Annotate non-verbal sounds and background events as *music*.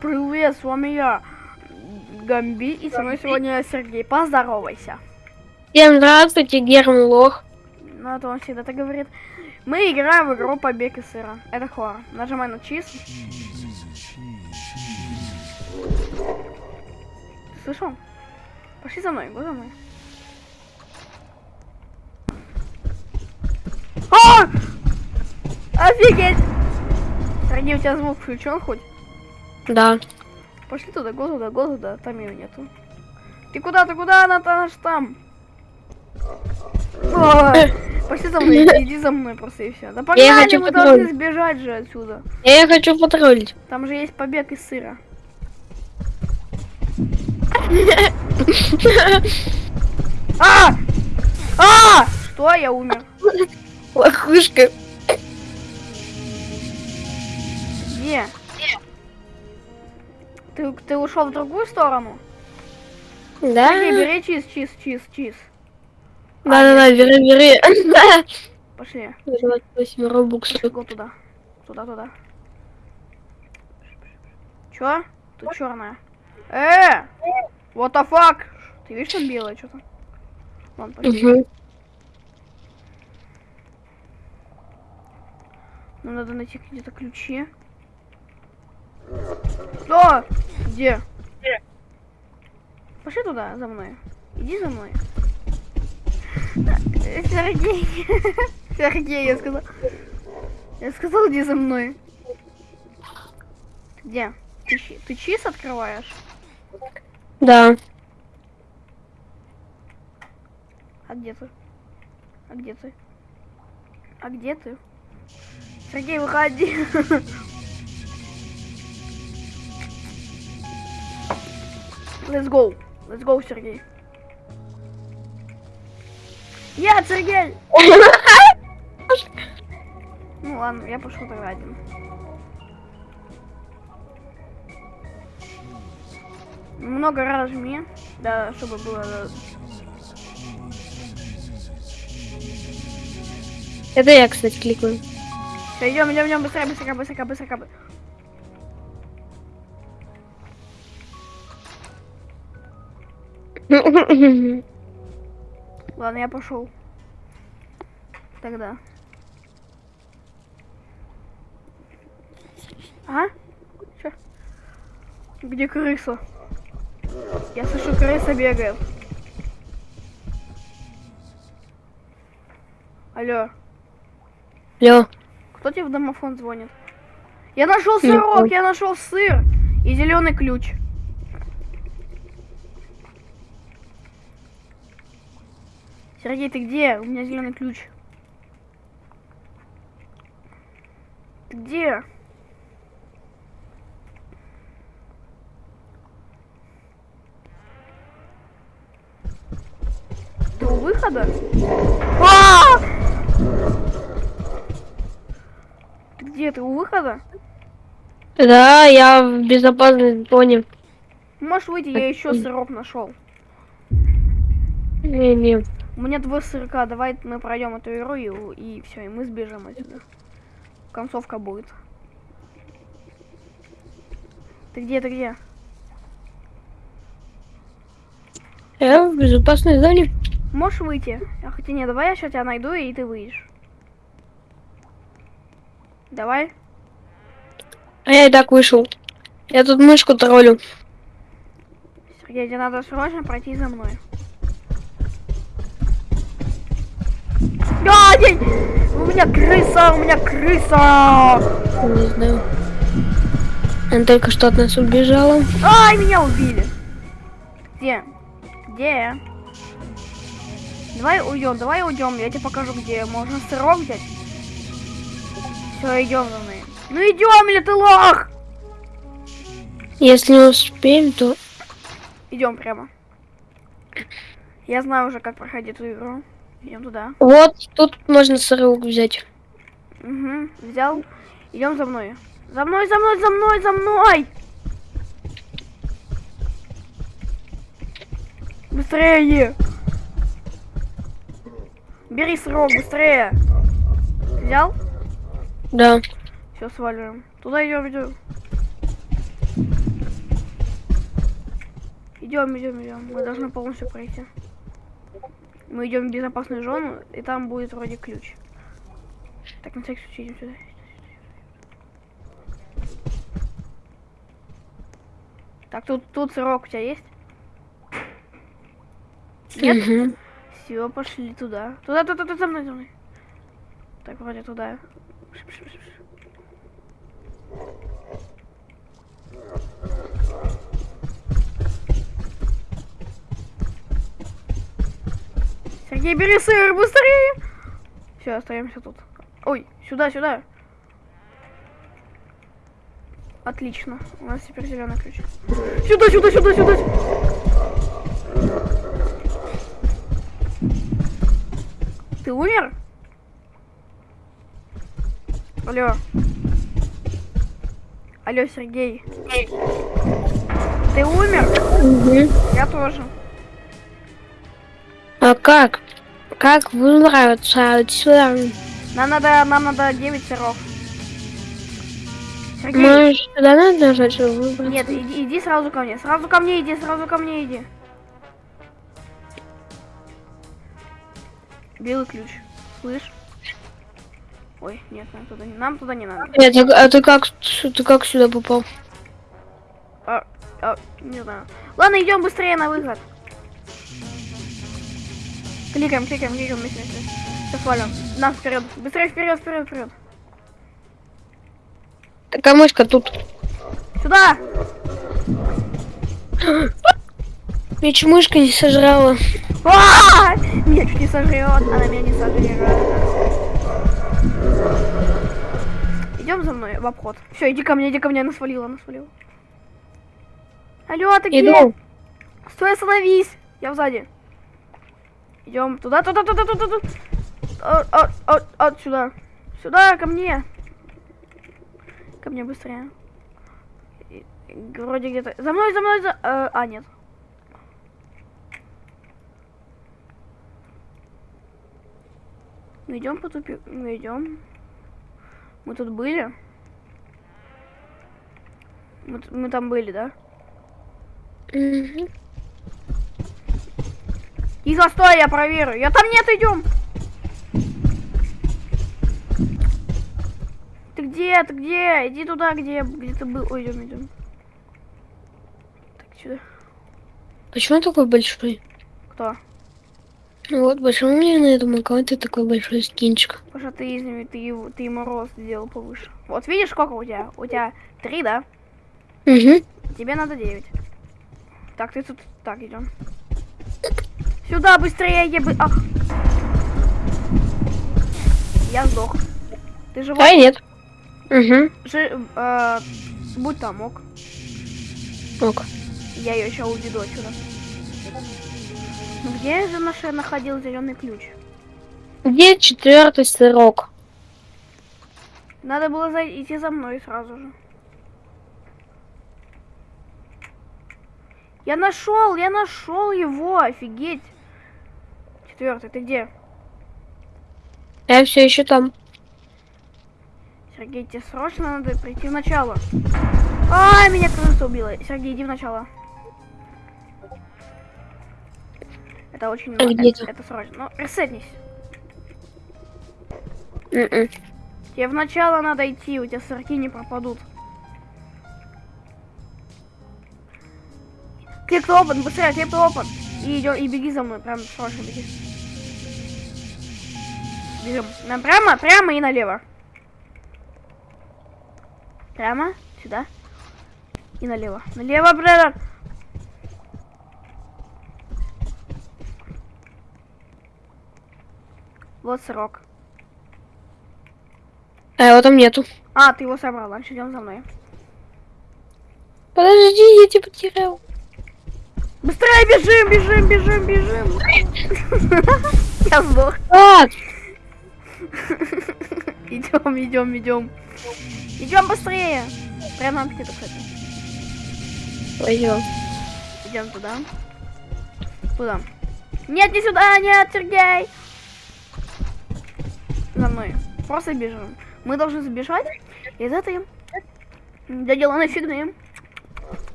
Привет, с вами я, Гамби, и со мной сегодня Сергей. Поздоровайся. Всем здравствуйте, Герман Лох. Ну, это он всегда так говорит. Мы играем в игру Побег из сыра. Это хоррор. Нажимай на чиз. Слышал? Пошли за мной, го за мной. А! Офигеть! Сергей, у тебя звук включен хоть? Да. Пошли туда, го туда, го туда, там ее нету. Ты куда, ты куда, она там, там? Ой, Пошли за мной, *laughs* иди за мной просто и все. Да погнали, хочу мы потроллить. должны сбежать же отсюда. Я хочу потроллить. Там же есть побег из сыра. *laughs* А! А! Что? Я умер. Лохушка. Где? Ты, ты ушел в другую сторону? Да? Сергей, бери чиз, чиз, чиз, чиз. Да, да, да, бери, бери. *laughs* Пошли. 28 робуксов. Го туда. Туда, туда. Чё? Тут черная. Э! What the fuck? Ты видишь, там белое что-то? Вон, пошли. Мгм. Нам надо найти где-то ключи. Что? Где? Пошли туда, за мной. Иди за мной. Сергей. *laughs* Сергей, я сказал. Я сказал, иди за мной. Где? Ты, ты чиз открываешь? Да. А где ты? А где ты? А где ты? Сергей, выходи. *laughs* Let's go. Let's go, Сергей. Я, Сергей! *laughs* Ну ладно, я пошел тогда один. Много раз жми, да, чтобы было... Это я, кстати, кликаю. Все, идем, идем, идем, быстрее, быстрее, быстрее, быстрее. Ладно, я пошел. Тогда. А? Чё? Где крыса? Я слышу, крыса бегает. Алло, Алло. кто тебе в домофон звонит? Я нашел сырок, я нашел сыр и зеленый ключ. Сергей, ты где? У меня зеленый ключ. Ты где? Ты у выхода? А! Ты где? Ты у выхода? Да, я в безопасной зоне. Можешь выйти, я еще сырок нашел. Не, не. У меня два сырка, давай мы пройдем эту игру и, все, и мы сбежим отсюда. Концовка будет. Ты где, ты где? Я в безопасной зоне. Можешь выйти? А хотя нет, давай я сейчас тебя найду и ты выйдешь. Давай. А я и так вышел. Я тут мышку троллю. Сергей, тебе надо срочно пройти за мной. А, день! У меня крыса, у меня крыса! Не знаю. Она только что от нас убежала. Ай, меня убили. Где? Где? Давай уйдем, давай уйдем. Я тебе покажу, где можно сырок взять. Все, идем за мной. Ну идем, или ты лох? Если успеем, то... Идем прямо. Я знаю уже, как проходить эту игру. Идем туда. Вот, тут можно сырок взять. Угу, взял. Идем за мной. За мной, за мной, за мной, за мной! Быстрее! Бери срок, быстрее! Взял? Да. Все, сваливаем. Туда идем, идем. Идем, идем, идем. Мы должны полностью пройти. Мы идем в безопасную зону, и там будет вроде ключ. Так, на всякий случай идем сюда. Так, тут, тут сырок у тебя есть? Нет? Все, пошли туда. Туда, туда, туда, за мной, за мной. Так, вроде туда. Шип, шип, шип, шип. Сергей, бери сыр, быстрее! Все, остаемся тут. Ой, сюда, сюда. Отлично. У нас теперь зеленый ключ. Сюда, сюда, сюда, сюда. Ты умер? Алло. Алло, Сергей. Ты умер? Мгм. Я тоже. А как? Как выбраться отсюда? Нам надо, нам надо 9 сыров. Сергей, Может, сюда надо нажать, чтобы выбраться? нет, иди, иди сразу ко мне. Сразу ко мне иди, сразу ко мне иди. Белый ключ. Слышь? Ой, нет, нам туда не, нам туда не надо. Нет, а, а ты как, ты как сюда попал? А, а, не знаю. Ладно, идем быстрее на выход. Кликаем, кликаем, кликаем вместе, вместе. Сейчас валим. Нам вперед. Быстрее вперед, вперед, вперед. Такая мышка тут. Сюда! *gasps* Чуть мышка не сожрала. А! Меня чуть не сожрет, она меня не сожрет. Идем за мной в обход. Все, иди ко мне, иди ко мне, она свалила, она свалила. Алло, ты где? Стой, остановись! Я сзади. Идем туда, туда, туда, туда, туда. От, от, от, от сюда. Сюда, ко мне. Ко мне быстрее. Вроде где-то. За мной, за мной, за. э, а, нет. Мы идем по тупику. Мы идем. Мы тут были. Мы, мы там были, да? Мгм. Тихо, стой, я проверю. Я там нет, идем. Ты где? Ты где? Иди туда, где, где ты был. Ой, идем, идем. Так, сюда. Почему он такой большой? Кто? Ну вот, почему мне на этом аккаунте такой большой скинчик? Потому что ты из него, ты, его, ты ему рост сделал повыше. Вот видишь, сколько у тебя? У тебя три, да? Угу. Тебе надо девять. Так, ты тут... Так, идем. Сюда, быстрее, ебы... Ах. Я сдох. Ты живой? А нет. Угу. Жи- э, будь там, ок. Ок. Я ее еще уведу отсюда. Где же наш находил зеленый ключ? Где четвертый сырок? Надо было за- идти за мной сразу же. Я нашел, я нашел его, офигеть. Четвертый, ты где? Я все еще там. Сергей, тебе срочно надо прийти в начало. А, меня крыса убила. Сергей, иди в начало. Это очень... А где это, это срочно. Ну, ресетнись. Мгм. Тебе в начало надо идти, у тебя сырки не пропадут. Клик open, быстрее, клик open. И идем, и беги за мной, прям срочно беги. Бежим. Нам прямо, прямо и налево. Прямо, сюда. И налево. Налево, брэдер. Вот срок. А его там нету. А, ты его собрал, значит идем за мной. Подожди, я тебя потерял. Быстрее бежим, бежим, бежим, бежим. *laughs* Я сдох. *laughs* *laughs* Идем, идем, идем. Идем быстрее. Прям нам где-то, кстати. пойдем. Идем туда. Куда? Нет, не сюда, нет, Сергей. За мной. Просто бежим. Мы должны забежать из этой доделанной фигни.